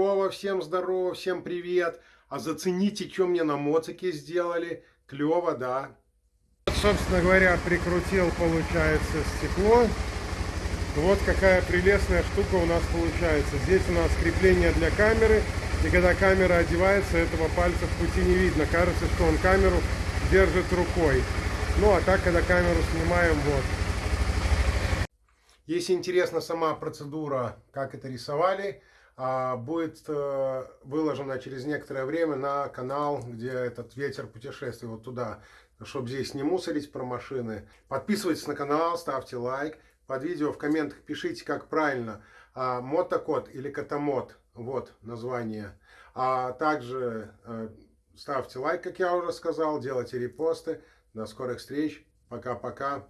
здорово, всем здорово, всем привет. А зацените, что мне на моцике сделали. Клево, да. Собственно говоря, прикрутил, получается, стекло. Вот какая прелестная штука у нас получается. Здесь у нас крепление для камеры. И когда камера одевается, этого пальца в пути не видно. Кажется, что он камеру держит рукой. Ну, а так, когда камеру снимаем, вот. Если интересна сама процедура, как это рисовали, будет э, выложена через некоторое время на канал, где этот ветер путешествует вот туда, чтобы здесь не мусорить про машины. Подписывайтесь на канал, ставьте лайк. Под видео в комментах пишите, как правильно, а, мотокод или катамот, вот название. А также э, ставьте лайк, как я уже сказал, делайте репосты. До скорых встреч. Пока-пока.